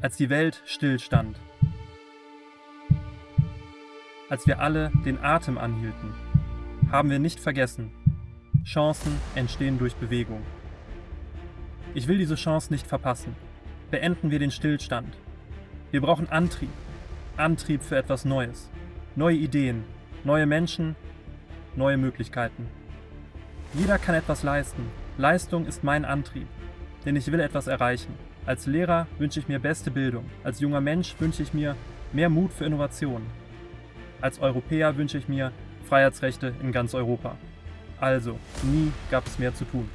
als die Welt stillstand. Als wir alle den Atem anhielten, haben wir nicht vergessen, Chancen entstehen durch Bewegung. Ich will diese Chance nicht verpassen. Beenden wir den Stillstand. Wir brauchen Antrieb. Antrieb für etwas Neues. Neue Ideen, neue Menschen, neue Möglichkeiten. Jeder kann etwas leisten. Leistung ist mein Antrieb, denn ich will etwas erreichen. Als Lehrer wünsche ich mir beste Bildung. Als junger Mensch wünsche ich mir mehr Mut für Innovation. Als Europäer wünsche ich mir Freiheitsrechte in ganz Europa. Also, nie gab es mehr zu tun.